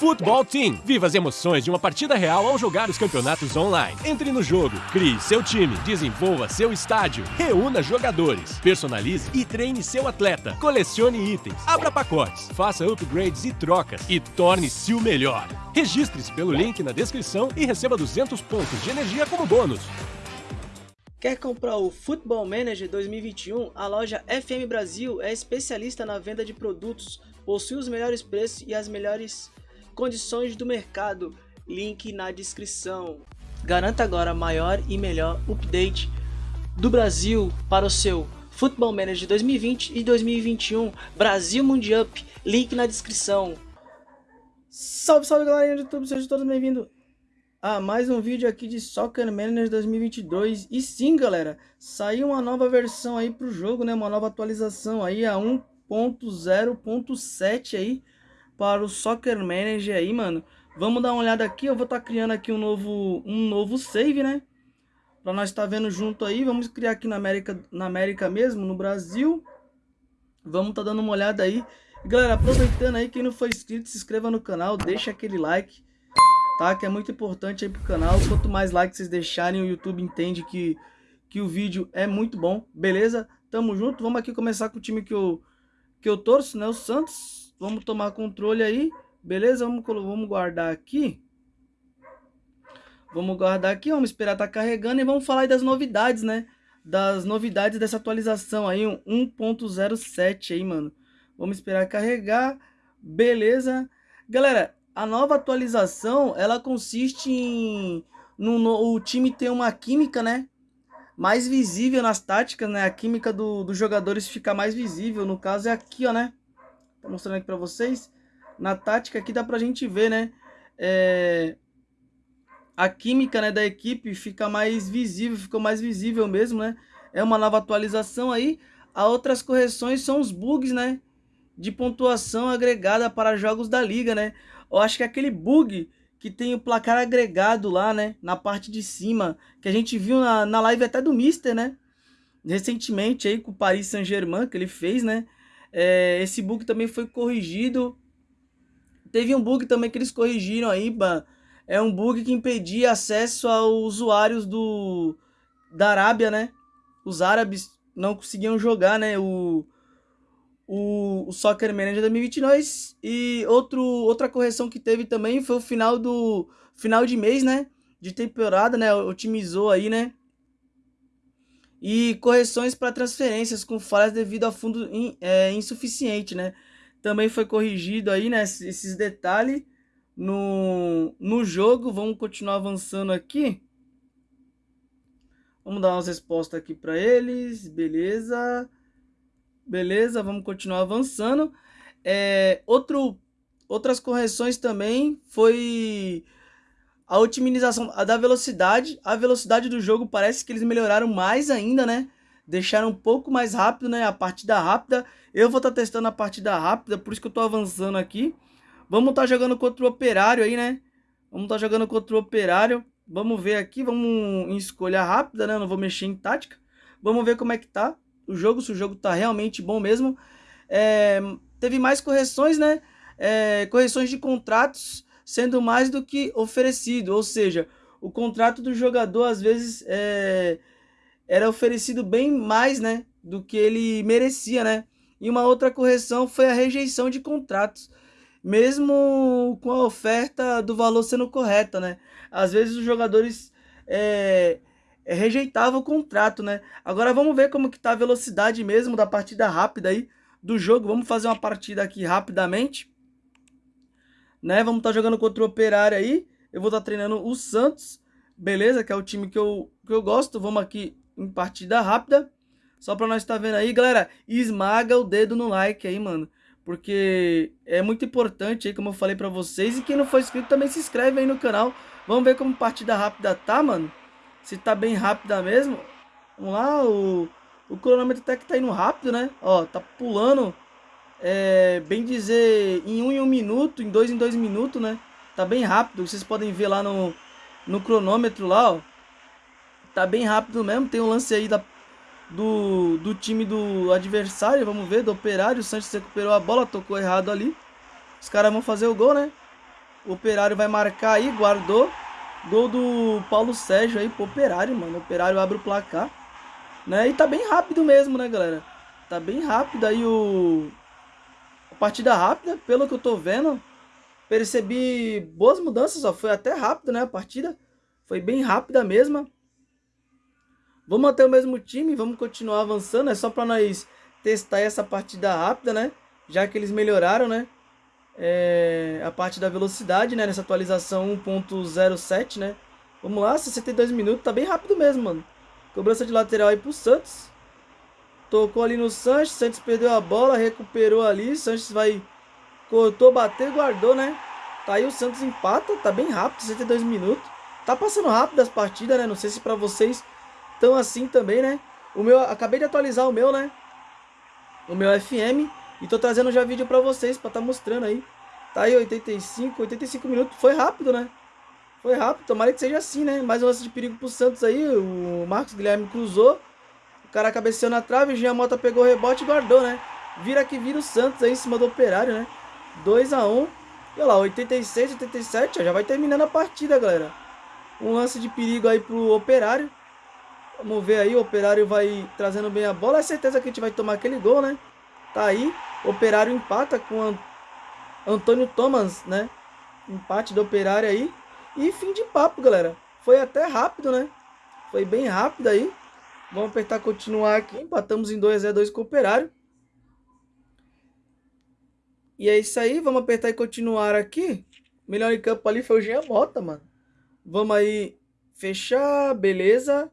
Futebol Team. Viva as emoções de uma partida real ao jogar os campeonatos online. Entre no jogo, crie seu time, desenvolva seu estádio, reúna jogadores, personalize e treine seu atleta, colecione itens, abra pacotes, faça upgrades e trocas e torne-se o melhor. Registre-se pelo link na descrição e receba 200 pontos de energia como bônus. Quer comprar o Football Manager 2021? A loja FM Brasil é especialista na venda de produtos, possui os melhores preços e as melhores condições do mercado, link na descrição. Garanta agora maior e melhor update do Brasil para o seu Football Manager 2020 e 2021 Brasil Mundial, link na descrição. Salve, salve galera do YouTube, sejam todos bem-vindos a mais um vídeo aqui de Soccer Manager 2022. E sim, galera, saiu uma nova versão aí pro jogo, né? Uma nova atualização aí a 1.0.7 aí para o Soccer Manager aí, mano. Vamos dar uma olhada aqui, eu vou estar tá criando aqui um novo, um novo save, né? Para nós estar tá vendo junto aí, vamos criar aqui na América, na América mesmo, no Brasil. Vamos estar tá dando uma olhada aí. Galera, aproveitando aí, quem não foi inscrito, se inscreva no canal, deixa aquele like, tá? Que é muito importante aí pro canal. Quanto mais likes vocês deixarem, o YouTube entende que, que o vídeo é muito bom, beleza? Tamo junto, vamos aqui começar com o time que eu, que eu torço, né? O Santos. Vamos tomar controle aí. Beleza? Vamos, vamos guardar aqui. Vamos guardar aqui, vamos esperar tá carregando e vamos falar aí das novidades, né? Das novidades dessa atualização aí, 1.07 aí, mano. Vamos esperar carregar. Beleza? Galera, a nova atualização, ela consiste em no, no, o time ter uma química, né? Mais visível nas táticas, né? A química do, dos jogadores fica mais visível. No caso é aqui, ó, né? Tô mostrando aqui para vocês. Na tática aqui dá pra gente ver, né? É... A química né, da equipe fica mais visível, ficou mais visível mesmo, né? É uma nova atualização aí. A outras correções são os bugs, né? De pontuação agregada para jogos da liga, né? Eu acho que aquele bug que tem o placar agregado lá, né? Na parte de cima, que a gente viu na, na live até do Mister, né? Recentemente aí com o Paris Saint-Germain que ele fez, né? É, esse bug também foi corrigido. Teve um bug também que eles corrigiram aí, é um bug que impedia acesso aos usuários do da Arábia, né? Os árabes não conseguiam jogar, né? O, o, o Soccer Manager 2022 e outro, outra correção que teve também foi o final do final de mês, né? De temporada, né? Otimizou aí, né? E correções para transferências com falhas devido a fundo in, é, insuficiente, né? Também foi corrigido aí, né, esses detalhes no, no jogo. Vamos continuar avançando aqui. Vamos dar umas respostas aqui para eles, beleza. Beleza, vamos continuar avançando. É, outro, outras correções também foi a otimização da velocidade, a velocidade do jogo parece que eles melhoraram mais ainda, né? Deixaram um pouco mais rápido, né? A partida rápida. Eu vou estar tá testando a partida rápida, por isso que eu tô avançando aqui. Vamos estar tá jogando contra o Operário aí, né? Vamos estar tá jogando contra o Operário. Vamos ver aqui, vamos em escolha rápida, né? Eu não vou mexer em tática. Vamos ver como é que tá o jogo, se o jogo tá realmente bom mesmo. É, teve mais correções, né? É, correções de contratos sendo mais do que oferecido, ou seja, o contrato do jogador às vezes é, era oferecido bem mais, né, do que ele merecia, né? E uma outra correção foi a rejeição de contratos, mesmo com a oferta do valor sendo correta, né? Às vezes os jogadores é, é, rejeitavam o contrato, né? Agora vamos ver como que tá a velocidade mesmo da partida rápida aí do jogo. Vamos fazer uma partida aqui rapidamente né? Vamos estar tá jogando contra o Operário aí. Eu vou estar tá treinando o Santos, beleza? Que é o time que eu, que eu gosto. Vamos aqui em partida rápida. Só para nós estar tá vendo aí, galera. Esmaga o dedo no like aí, mano. Porque é muito importante aí, como eu falei para vocês. E quem não for inscrito também se inscreve aí no canal. Vamos ver como partida rápida tá, mano. Se tá bem rápida mesmo. Vamos lá, o, o cronômetro até que tá indo rápido, né? Ó, tá pulando é, bem dizer, em um em um minuto, em dois em dois minutos, né? Tá bem rápido, vocês podem ver lá no, no cronômetro lá, ó. Tá bem rápido mesmo, tem um lance aí da, do, do time do adversário, vamos ver, do operário. O Santos recuperou a bola, tocou errado ali. Os caras vão fazer o gol, né? O Operário vai marcar aí, guardou. Gol do Paulo Sérgio aí pro Operário, mano. O Operário abre o placar. Né? E tá bem rápido mesmo, né, galera? Tá bem rápido aí o... Partida rápida, pelo que eu tô vendo. Percebi boas mudanças, ó. Foi até rápido, né, a partida. Foi bem rápida mesmo. Vamos manter o mesmo time, vamos continuar avançando. É só pra nós testar essa partida rápida, né? Já que eles melhoraram, né? é, a parte da velocidade, né? Nessa atualização 1.07, né? Vamos lá, 62 minutos, tá bem rápido mesmo, mano. Cobrança de lateral aí pro Santos. Tocou ali no Sanches, Santos perdeu a bola, recuperou ali. Sanches vai, cortou, bateu guardou, né? Tá aí o Santos empata, tá bem rápido, 62 minutos. Tá passando rápido as partidas, né? Não sei se pra vocês tão assim também, né? O meu, acabei de atualizar o meu, né? O meu FM. E tô trazendo já vídeo pra vocês, pra tá mostrando aí. Tá aí 85, 85 minutos. Foi rápido, né? Foi rápido, tomara que seja assim, né? Mais um lance de perigo pro Santos aí. O Marcos Guilherme cruzou. O cara cabeceou na trave, o Jean Mota pegou o rebote e guardou, né? Vira que vira o Santos aí em cima do Operário, né? 2x1. E olha lá, 86, 87, ó, já vai terminando a partida, galera. Um lance de perigo aí pro Operário. Vamos ver aí, o Operário vai trazendo bem a bola. É certeza que a gente vai tomar aquele gol, né? Tá aí. Operário empata com Antônio Thomas, né? Empate do Operário aí. E fim de papo, galera. Foi até rápido, né? Foi bem rápido aí. Vamos apertar continuar aqui. Empatamos em 2 a 2 com o Operário. E é isso aí. Vamos apertar e continuar aqui. Melhor em campo ali foi o Jean Mota, mano. Vamos aí fechar. Beleza.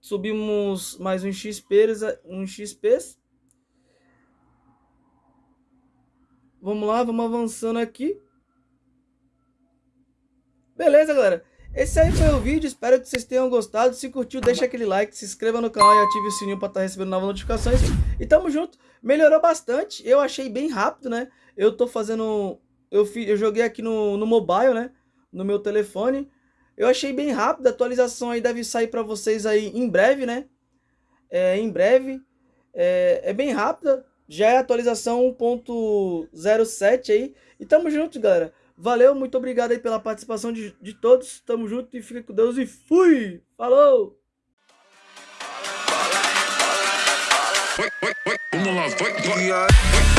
Subimos mais um XP. Um XP. Vamos lá, vamos avançando aqui. Beleza, galera. Esse aí foi o vídeo, espero que vocês tenham gostado. Se curtiu, deixa aquele like, se inscreva no canal e ative o sininho para estar tá recebendo novas notificações. E tamo junto. Melhorou bastante, eu achei bem rápido, né? Eu tô fazendo... Eu, fiz, eu joguei aqui no, no mobile, né? No meu telefone. Eu achei bem rápido, a atualização aí deve sair para vocês aí em breve, né? É, em breve. É, é bem rápida, já é atualização 1.07 aí. E tamo junto, galera. Valeu, muito obrigado aí pela participação de, de todos. Tamo junto e fica com Deus e fui! Falou! Vamos lá, vai, vai.